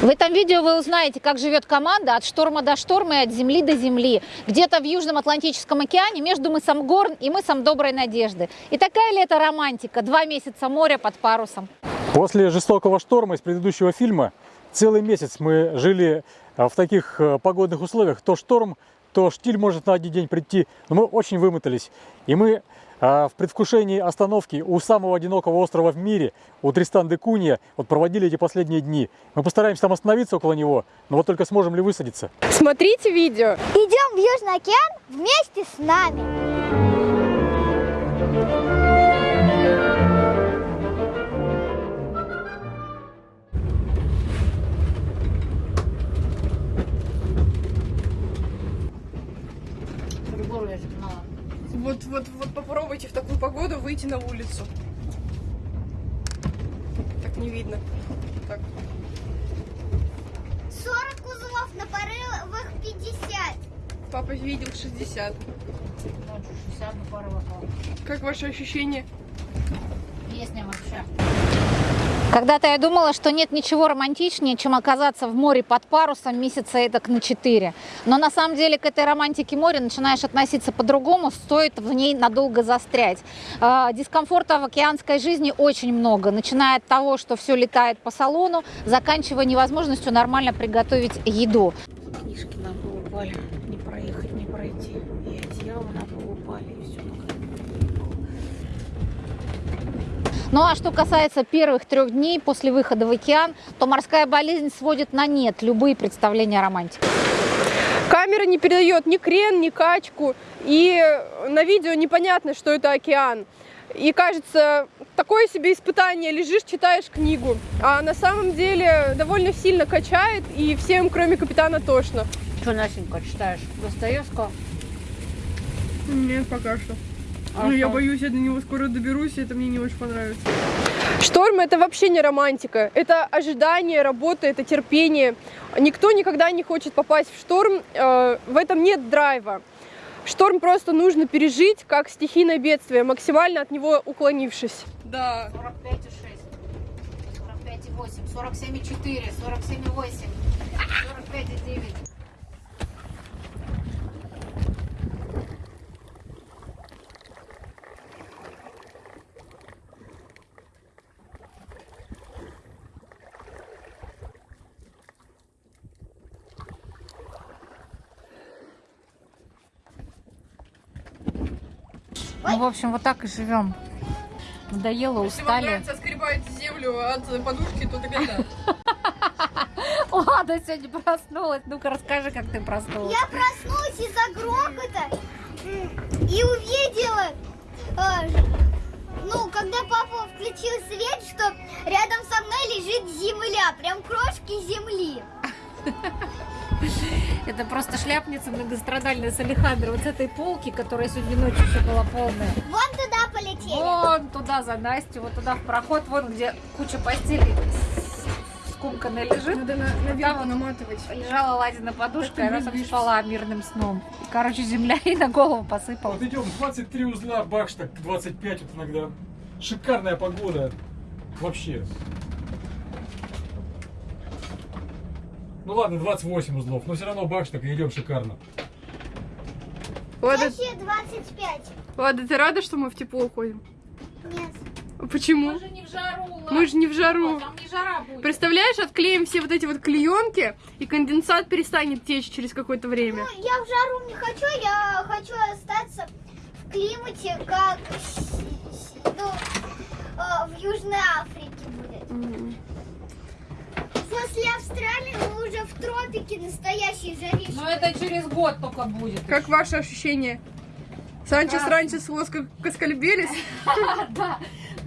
В этом видео вы узнаете, как живет команда от шторма до шторма и от земли до земли. Где-то в Южном Атлантическом океане между мысом Горн и мысом Доброй Надежды. И такая ли это романтика? Два месяца моря под парусом. После жестокого шторма из предыдущего фильма целый месяц мы жили а, в таких э, погодных условиях. То шторм, то штиль может на один день прийти. Но мы очень вымотались. И мы в предвкушении остановки у самого одинокого острова в мире, у Тристан де Кунья, вот проводили эти последние дни. Мы постараемся там остановиться около него, но вот только сможем ли высадиться. Смотрите видео. Идем в Южный океан вместе с нами. 60. Ночью 60 на порывах. Как ваши ощущения? Песня вообще. Когда-то я думала, что нет ничего романтичнее, чем оказаться в море под парусом месяца этак на 4. Но на самом деле к этой романтике моря начинаешь относиться по-другому, стоит в ней надолго застрять. Э, Дискомфорта в океанской жизни очень много, начиная от того, что все летает по салону, заканчивая невозможностью нормально приготовить еду. Книжки на пол упали, не проехать, не пройти. И одеяло на пол упали, и все Ну а что касается первых трех дней после выхода в океан, то морская болезнь сводит на нет любые представления о романтике. Камера не передает ни крен, ни качку. И на видео непонятно, что это океан. И кажется, такое себе испытание, лежишь, читаешь книгу. А на самом деле довольно сильно качает, и всем, кроме капитана, тошно. Что, Настенька, читаешь Достоевского? Нет, пока что. А ну, я боюсь, я до него скоро доберусь, и это мне не очень понравится. Шторм это вообще не романтика. Это ожидание, работа, это терпение. Никто никогда не хочет попасть в шторм. э, в этом нет драйва. Шторм просто нужно пережить как стихийное бедствие, максимально от него уклонившись. Да. 45,8, 45,8, 47,4, 47,8, 45,9. В общем, вот так и живем. Надоело, устали. скребать землю от подушки, то тогда да. Ладно, сегодня проснулась. Ну-ка, расскажи, как ты проснулась. Я проснулась из-за грохота и увидела, э, ну, когда папа включил свет, что рядом со мной лежит земля, прям крошки земли. Это просто шляпница многострадальная с Алехандро. Вот с этой полки, которая сегодня ночью все была полная. Вон туда полетели. Вон туда за Настю, вот туда в проход, вон где куча постелей скомканная лежит. Надо на, наверх вот наматывать. Лежала Ладина подушка, и Это она там спала мирным сном. И, короче, земля ей на голову посыпалась. Вот идем, 23 узла, бакш, так 25 вот иногда. Шикарная погода. Вообще. Ну ладно, 28 узлов, но все равно бакш так и идем шикарно. Ладно, Вообще 25. ладно, ты рада, что мы в тепло уходим? Нет. Почему? же не в жару, Мы же не в жару. Там не жара будет. Представляешь, отклеим все вот эти вот клеенки, и конденсат перестанет течь через какое-то время. Ну, я в жару не хочу, я хочу остаться в климате, как ну, э, в Южной Африке будет. Мгм. После Австралии мы уже в тропике настоящей жаришь. Но это через год только будет. Как ваши ощущения? Санчес Прекрасно. раньше с воска каскальбелись? Да,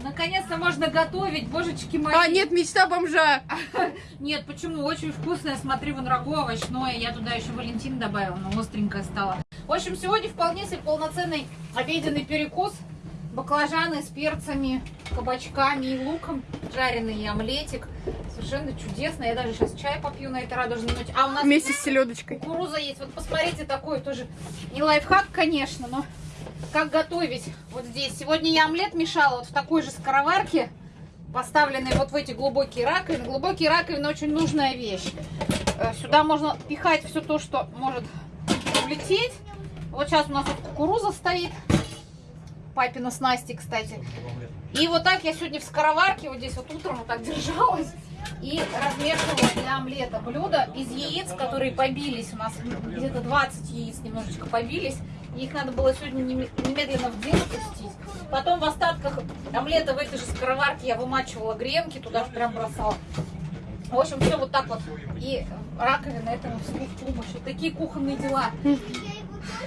наконец-то можно готовить, божечки мои. А, нет, мечта бомжа. Нет, почему? Очень вкусное, смотри, вон рагу овощное. Я туда еще Валентин добавила, но остренькое стало. В общем, сегодня вполне себе полноценный обеденный перекус. Баклажаны с перцами, кабачками и луком. Жареный омлетик. Совершенно чудесно. Я даже сейчас чай попью на этой радужной ноте. А у нас Вместе с селедочкой. кукуруза есть. Вот посмотрите, такой тоже не лайфхак, конечно, но как готовить вот здесь. Сегодня я омлет мешала вот в такой же скороварке. поставленные вот в эти глубокие раковины. Глубокие раковины очень нужная вещь. Э, Сюда можно пихать все то, что может улететь. Вот сейчас у нас вот кукуруза стоит. Папина с Настей, кстати. И вот так я сегодня в скороварке, вот здесь вот утром вот так держалась. И размешивала для омлета блюдо из яиц, которые побились. У нас где-то 20 яиц немножечко побились. Их надо было сегодня неме- немедленно в день пустить. Потом в остатках омлета в этой же скороварке я вымачивала гренки, туда же прям бросала. В общем, все вот так вот. И раковина этому всему в помощь. Вот такие кухонные дела.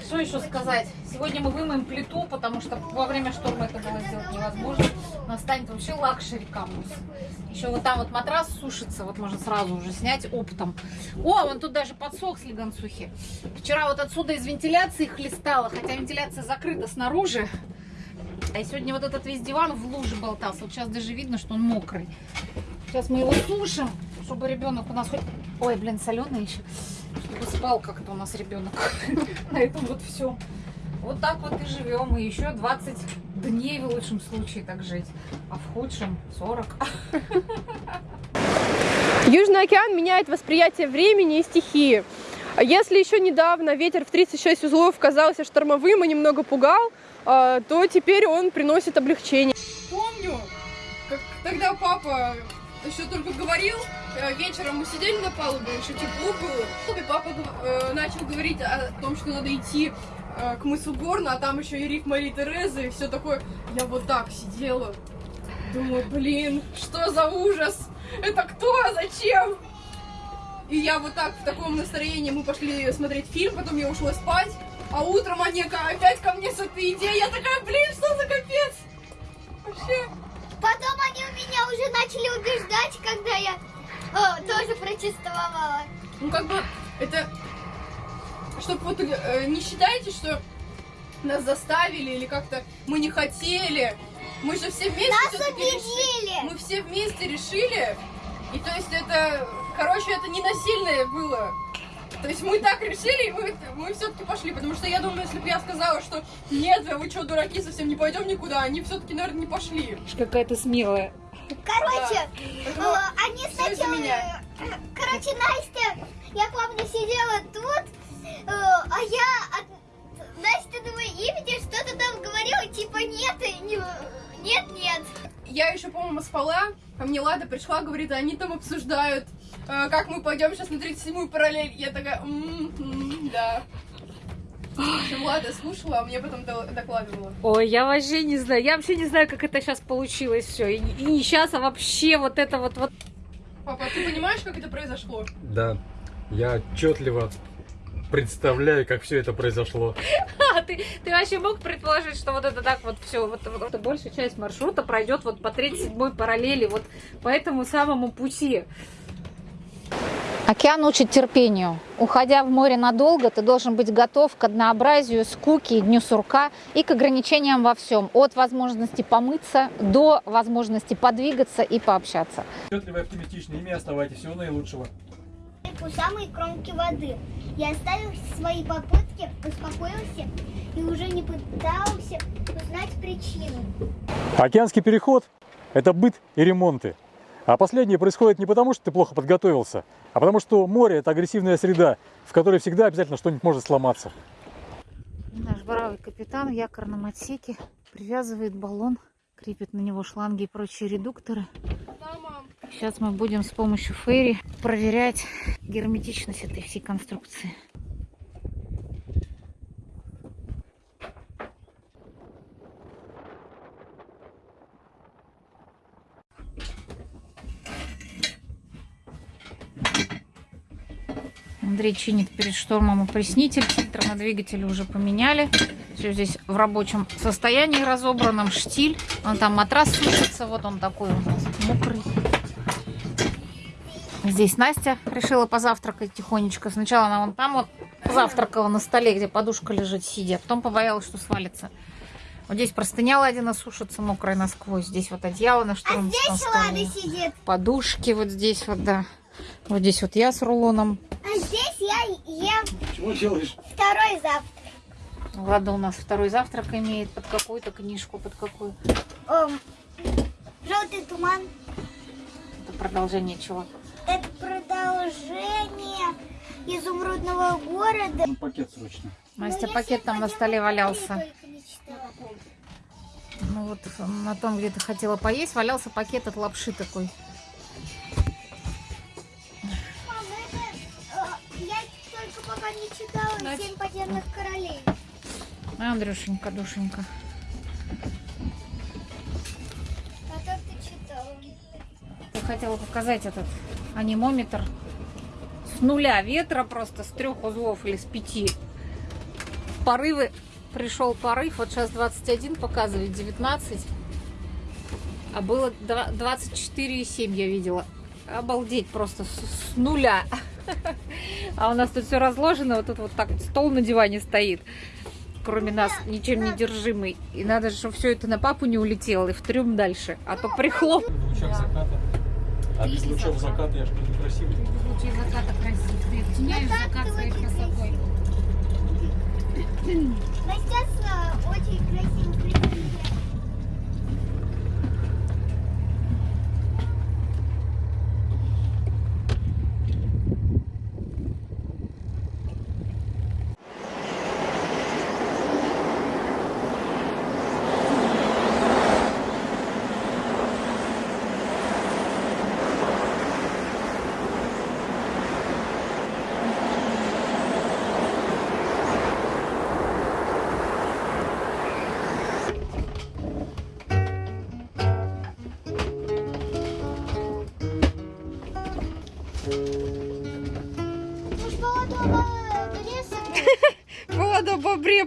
Что еще сказать? Сегодня мы вымоем плиту, потому что во время шторма это было сделать невозможно. У нас станет вообще luxury камбуз. Еще вот там вот матрас сушится, вот можно сразу уже снять оптом. О, вон тут даже подсох слегонцухи. Вчера вот отсюда из вентиляции хлестало, хотя вентиляция закрыта снаружи. А сегодня вот этот весь диван в луже болтался. Вот сейчас даже видно, что он мокрый. Сейчас мы его сушим, чтобы ребенок у нас хоть... Ой, блин, соленый еще. Чтобы спал как-то у нас ребенок. На этом вот все. Вот так вот и живем. И еще 20 дней в лучшем случае так жить. А в худшем 40. Южный океан меняет восприятие времени и стихии. Если еще недавно ветер в 36 узлов казался штормовым и немного пугал, а, то теперь он приносит облегчение. Помню, как тогда папа еще только говорил, э, вечером мы сидели на палубе, еще тепло было, и папа э, начал говорить о том, что надо идти э, к мысу Горна, а там еще и Рик Марии Терезы, и все такое. Я вот так сидела, думаю, блин, что за ужас? Это кто? Зачем? И я вот так в таком настроении, мы пошли смотреть фильм, потом я ушла спать, а утром они ка- опять ко мне с этой идеей, я такая, блин, что за капец? Вообще. Потом они у меня уже начали убеждать, когда я э, тоже протестовала. Ну, как бы, это... Чтоб вот э, не считайте, что нас заставили или как-то мы не хотели. Мы же все вместе Нас решили. убедили. Мы все вместе решили. И то есть это, короче, это не насильное было. То есть мы так решили, и мы, мы все-таки пошли. Потому что я думаю, если бы я сказала, что нет, вы что, дураки, совсем не пойдем никуда, они все-таки, наверное, не пошли. Какая ты смелая. Короче, Поэтому э, они сначала... меня. э, Короче, Настя, я помню, сидела тут, э, а я от Настя думаю, имени что-то там говорила, типа нет, и не- нет, нет. Я еще, по-моему, спала, ко мне Лада пришла, говорит, они там обсуждают, как мы пойдем сейчас на 37-ю параллель. Я такая, «М, м, да. В общем, Лада слушала, а мне потом до- докладывала. Ой, я вообще не знаю. Я вообще не знаю, как это сейчас получилось все. И, и не сейчас, а вообще вот это вот, вот. Папа, ты понимаешь, как это произошло? Да, я отчетливо представляю, как все это произошло. А, ты, ты вообще мог предположить, что вот это так вот все, вот, вот эта большая часть маршрута пройдет вот по 37-й параллели, вот по этому самому пути. Океан учит терпению. Уходя в море надолго, ты должен быть готов к однообразию, скуке, дню сурка и к ограничениям во всем. От возможности помыться до возможности подвигаться и пообщаться. Отчетливо и оптимистично, ими оставайтесь. Всего наилучшего. У самой кромки воды. Я оставил свои попытки, успокоился и уже не пытался узнать причину. Океанский переход – это быт и ремонты. А последнее происходит не потому, что ты плохо подготовился, а потому что море – это агрессивная среда, в которой всегда обязательно что-нибудь может сломаться. Наш бравый капитан в якорном отсеке привязывает баллон, крепит на него шланги и прочие редукторы. Сейчас мы будем с помощью ферри проверять герметичность этой всей конструкции. Андрей чинит перед штормом опреснитель. Фильтр на двигателе уже поменяли. Все здесь в рабочем состоянии разобранном. Штиль. Вон там матрас сушится. Вот он такой у нас мокрый. Здесь Настя решила позавтракать тихонечко. Сначала она вон там вот завтракала на столе, где подушка лежит, сидя. Потом побоялась, что свалится. Вот здесь простыня Ладина сушится мокрая насквозь. Здесь вот одеяло на А штормовом здесь. Лада сидит, Подушки вот здесь вот, да. Вот здесь вот я с рулоном. Делаешь? второй завтрак. Влада у нас второй завтрак имеет. Под какую-то книжку, под какую. Эм, и туман. Это продолжение чего? Это продолжение изумрудного города. Пакет срочно. Настя, я пакет там на столе валялся. Ну вот на том, где ты хотела поесть, валялся пакет от лапши такой. Читала Настя. «Семь подземных королей». Андрюшенька, душенька. А то ты читала. Я хотела показать этот анимометр с нуля ветра просто, с трех узлов или с пяти. Порывы, пришел порыв, вот сейчас 21 показывает, 19. А было два- 24,7 я видела. Обалдеть просто с, с нуля. А у нас тут все разложено, вот тут вот так стол на диване стоит. Кроме нас, ничем не держимый. И надо же, чтобы все это на папу не улетело и в трюм дальше. А то прихлоп. А без лучов заката я что некрасивый. в луче заката красив. Ты оттеняешь закат своей красотой. Э, очень красиво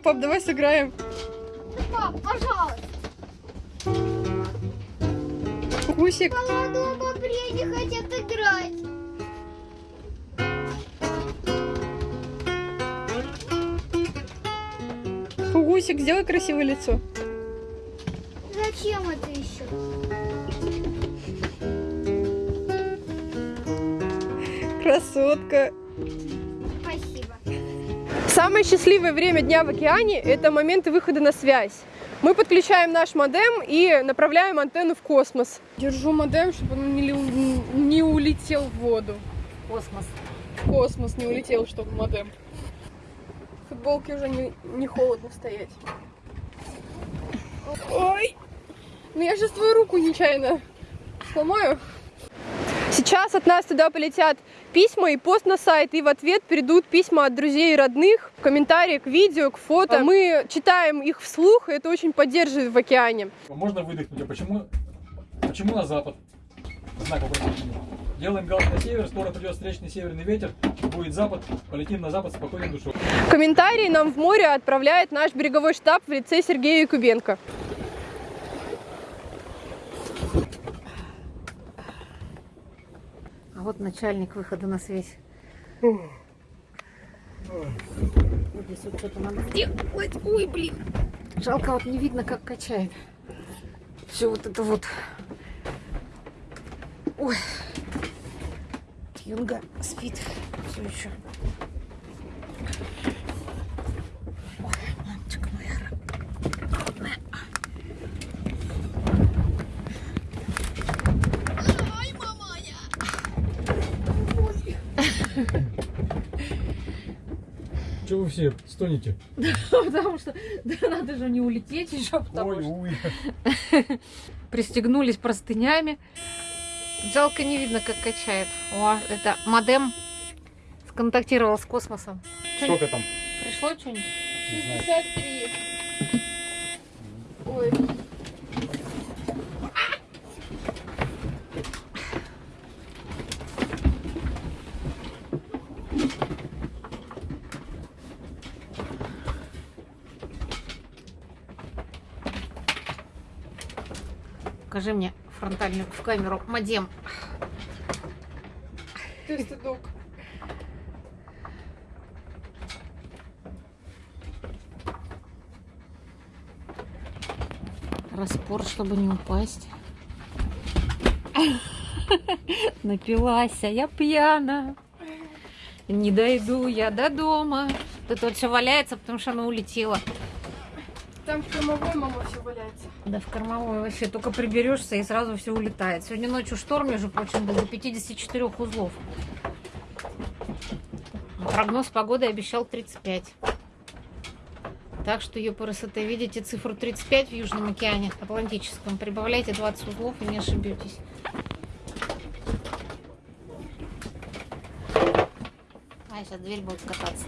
Пап, давай сыграем. Пап, пожалуйста. Гусик, Молодого бобре не хотят играть. гусик, сделай красивое лицо. Зачем это еще? Красотка. Самое счастливое время дня в океане – это моменты выхода на связь. Мы подключаем наш модем и направляем антенну в космос. Держу модем, чтобы он не, улетел в воду. Космос. В космос не улетел, чтобы модем. В футболке уже не, не холодно стоять. Ой! Ну я сейчас твою руку нечаянно сломаю. Сейчас от нас туда полетят письма и пост на сайт, и в ответ придут письма от друзей и родных, комментарии к видео, к фото. Мы читаем их вслух, и это очень поддерживает в океане. Можно выдохнуть, а почему, почему на запад? Знак вопросительный. Делаем галс на север, скоро придет встречный северный ветер, будет запад, полетим на запад спокойной душой. Комментарии нам в море отправляет наш береговой штаб в лице Сергея Якубенко. Вот начальник выхода на связь. Вот здесь вот что-то надо сделать. Ой, блин. Жалко, вот не видно, как качает. Все вот это вот. Ой. Юнга спит все еще. Чего вы все стонете? Потому что да, надо же не улететь еще, потому Ой, что пристегнулись простынями. Жалко, не видно, как качает. О, это модем сконтактировал с космосом. Сколько там? Пришло что-нибудь? Не знаю. 63. Ой. Покажи мне фронтальную в камеру модем. Ты стыдок. Распор, чтобы не упасть. Напилась, а я пьяна. Не дойду я до дома. Тут вот все валяется, потому что она улетела. Там в кормовой мама все валяется. Да в кормовой вообще только приберешься и сразу все улетает. Сегодня ночью шторм, между прочим, был до 54 узлов. Прогноз погоды обещал 35. Так что, красоты, видите цифру 35 в Южном океане Атлантическом. Прибавляйте 20 узлов и не ошибетесь. А, сейчас дверь будет кататься.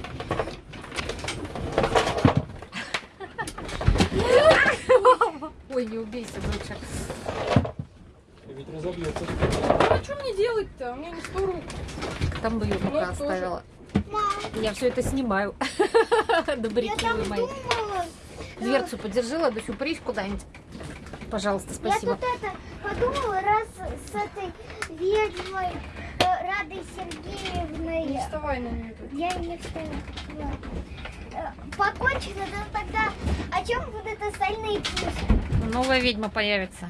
Ой, не убейся, доча. Ведь разобьется. А что мне делать-то? У меня не сто рук. Там бы ее пока тоже. оставила. Мам, Я все это снимаю. я Добряки там вы мои. думала. Дверцу подержала, Дочу, прысь куда-нибудь. Пожалуйста, Я спасибо. тут это подумала, раз с этой ведьмой э, Радой Сергеевной Не вставай на нее тут. я не встала. Э, Покончено, то тогда о чем будут остальные песни? Новая ведьма появится.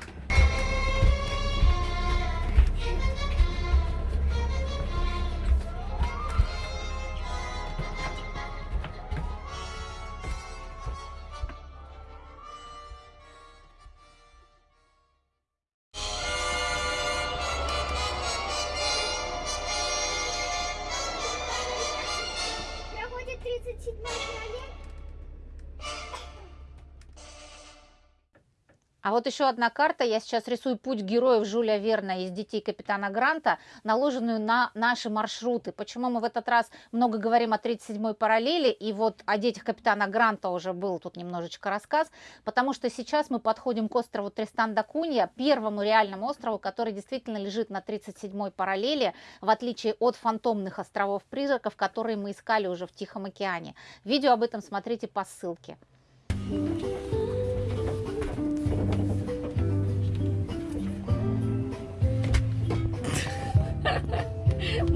А вот еще одна карта. Я сейчас рисую путь героев Жюля Верна из «Детей капитана Гранта», наложенную на наши маршруты. Почему мы в этот раз много говорим о 37-й параллели, и вот о детях капитана Гранта уже был тут немножечко рассказ, потому что сейчас мы подходим к острову Тристан да Кунья, первому реальному острову, который действительно лежит на 37-й параллели, в отличие от фантомных островов-призраков, которые мы искали уже в Тихом океане. Видео об этом смотрите по ссылке.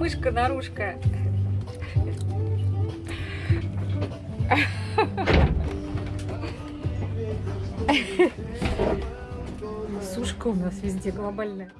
Мышка-нарушка. Сушка у нас везде глобальная.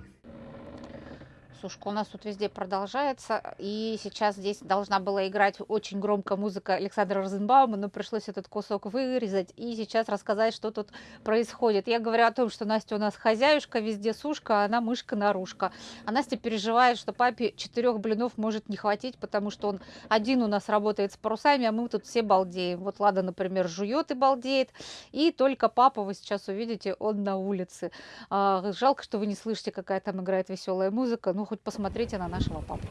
Сушка у нас тут везде продолжается. И сейчас здесь должна была играть очень громко музыка Александра Розенбаума, но пришлось этот кусок вырезать и сейчас рассказать, что тут происходит. Я говорю о том, что Настя у нас хозяюшка, везде сушка, а она мышка-нарушка. А Настя переживает, что папе четырех блинов может не хватить, потому что он один у нас работает с парусами, а мы тут все балдеем. Вот Лада, например, жует и балдеет, и только папа, вы сейчас увидите, он на улице. А, жалко, что вы не слышите, какая там играет веселая музыка. Ну, хоть посмотрите на нашего папу.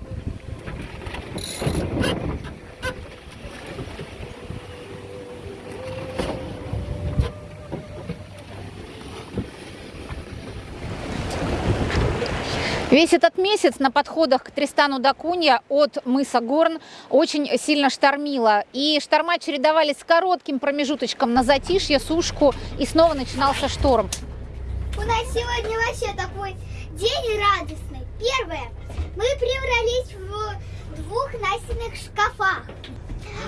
Весь этот месяц на подходах к Тристану да Кунья от мыса Горн очень сильно штормило. И шторма чередовались с коротким промежуточком на затишье, сушку, и снова начинался шторм. У нас сегодня вообще такой день радостный. Первое. Мы преврались в двух настенных шкафах.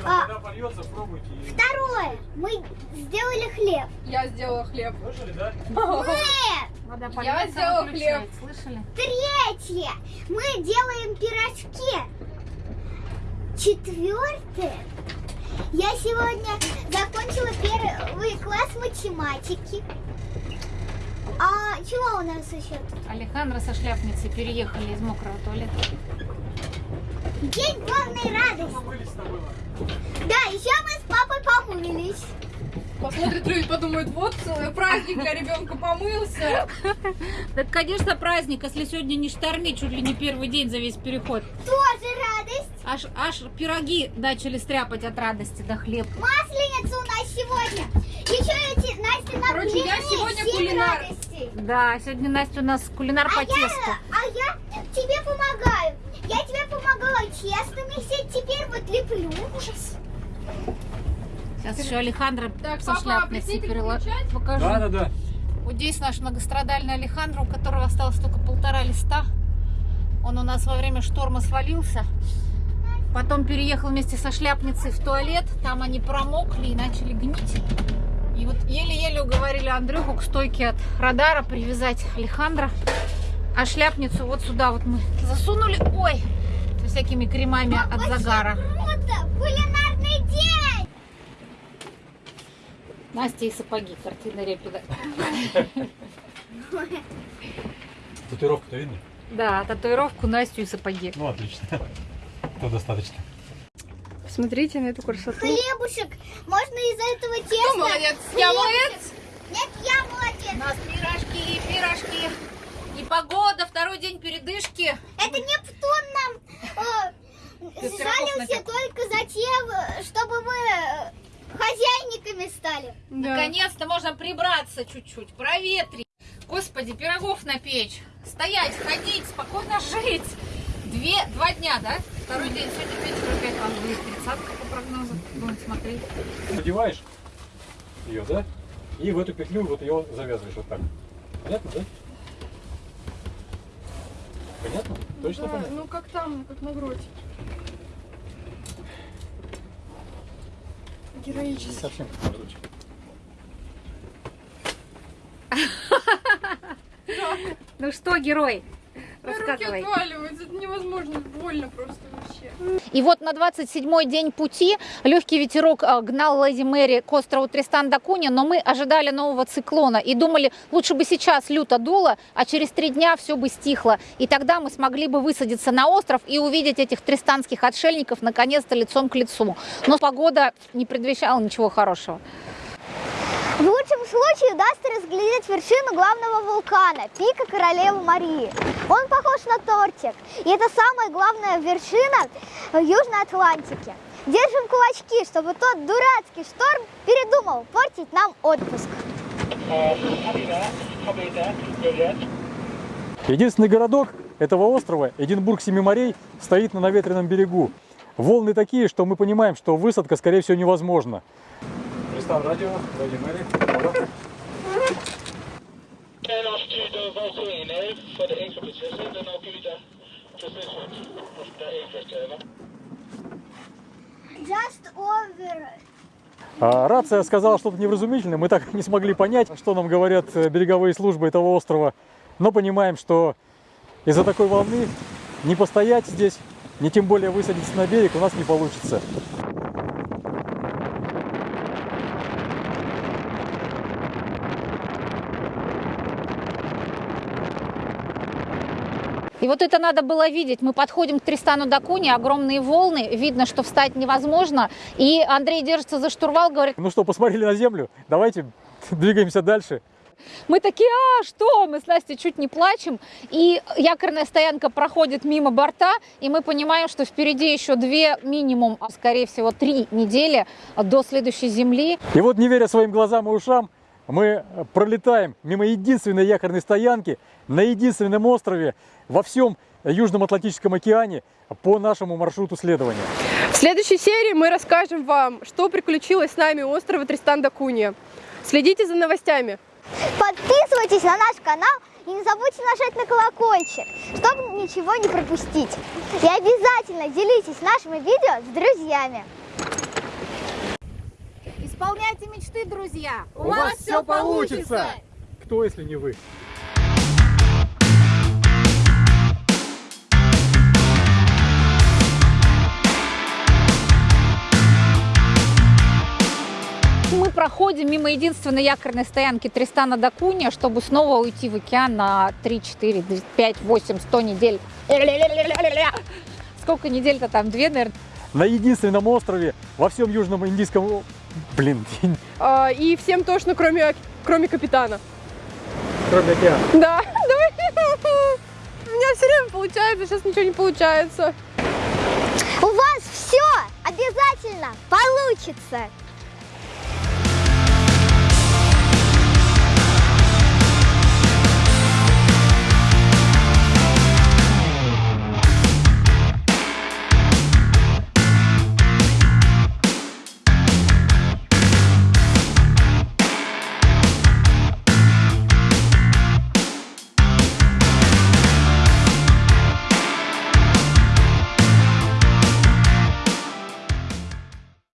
А, Когда польется, пробуйте. второе. Мы сделали хлеб. Я сделала хлеб. Слышали, да? Нет. Вода Я сделала выключает, слышали? Третье. Мы делаем пирожки. Четвертое. Я сегодня закончила первый класс математики. А чего у нас еще тут? Алехандро со шляпницей переехали из мокрого туалета. День главной радости. Да, еще мы с папой помылись. Посмотрит люди, подумают, вот целый праздник для ребенка помылся. Так, конечно, праздник, если сегодня не штормит, чуть ли не первый день за весь переход. Тоже радость. Аж, аж пироги начали стряпать от радости до хлеб. Масленица у нас сегодня. Еще эти Настя нам Короче, я сегодня кулинар. Радостей. Да, сегодня Настя у нас кулинар по А тесту. я, а я тебе помогаю. Я тебе помогала тесто месить, теперь вот леплю. Ужас. Сейчас еще Алехандро Так, со шляпницей включать? покажу. Да, да, да. Вот здесь наш многострадальный Алехандро, у которого осталось только полтора листа. Он у нас во время шторма свалился. Потом переехал вместе со шляпницей в туалет. Там они промокли и начали гнить. И вот еле-еле уговорили Андрюху к стойке от радара привязать Алехандро. А шляпницу вот сюда вот мы засунули. Ой, со всякими кремами от загара. Круто! Кулинарный день! Настя и сапоги, картина Репина. Татуировка-то видно? Да, татуировку Настю и сапоги. Ну, отлично. То достаточно. Посмотрите на эту красоту. Хлебушек, можно из этого теста? молодец? Я молодец? Нет, я молодец. У нас пирожки и пирожки. И погода, второй день передышки. Это Нептун нам э, напек. только за тем, чтобы мы э, хозяйниками стали. Да. Наконец-то можно прибраться чуть-чуть, проветрить. Господи, пирогов напечь. Стоять, ходить, спокойно жить. Две, два дня, да? Второй день, сегодня вечер опять там будет тридцатка по прогнозу. Будем смотреть. Надеваешь ее, да? И в эту петлю вот ее завязываешь вот так. Понятно, да? Понятно? Точно Да, понятно? ну как там, как на грудь. Героически. Совсем как разочек. Ну что, герой? Руки Рассказывай. отваливаются, это невозможно, больно просто. И вот на 27-й день пути легкий ветерок а, гнал Леди Мэри к острову Тристан да Кунья, но мы ожидали нового циклона и думали, лучше бы сейчас люто дуло, а через три дня все бы стихло. И тогда мы смогли бы высадиться на остров и увидеть этих тристанских отшельников наконец-то лицом к лицу. Но погода не предвещала ничего хорошего. В лучшем случае удастся разглядеть вершину главного вулкана, пика Королевы Марии. Он похож на тортик, и это самая главная вершина в Южной Атлантике. Держим кулачки, чтобы тот дурацкий шторм передумал портить нам отпуск. Единственный городок этого острова, Эдинбург Семи морей, стоит на наветренном берегу. Волны такие, что мы понимаем, что высадка, скорее всего, невозможна. Anchor turner. Just over. А, рация сказала что-то невразумительное, мы так не смогли понять, что нам говорят э, береговые службы этого острова, но понимаем, что из-за такой волны не постоять здесь, не тем более высадиться на берег у нас не получится. И вот это надо было видеть. Мы подходим к Тристану да Кунья, огромные волны, видно, что встать невозможно. И Андрей держится за штурвал, говорит, Ну что, посмотрели на землю, давайте двигаемся дальше. Мы такие, а что? Мы с Настей чуть не плачем. И якорная стоянка проходит мимо борта, и мы понимаем, что впереди еще две, минимум, а скорее всего три недели до следующей земли. И вот, не веря своим глазам и ушам, мы пролетаем мимо единственной якорной стоянки на единственном острове во всем Южном Атлантическом океане по нашему маршруту следования. В следующей серии мы расскажем вам, что приключилось с нами у острова Тристан да Кунья. Следите за новостями. Подписывайтесь на наш канал и не забудьте нажать на колокольчик, чтобы ничего не пропустить. И обязательно делитесь нашими видео с друзьями. Исполняйте мечты, друзья! Кто, если не вы? Мы проходим мимо единственной якорной стоянки Тристана да Кунья, чтобы снова уйти в океан на 3, 4, 5, 8, 100 недель. Сколько недель-то там? Две, наверное. На единственном острове во всем Южном Индийском... Блин, А, И всем точно, кроме, кроме капитана. кроме океана. Да, давай. У меня все время получается, сейчас ничего не получается. У вас все обязательно получится.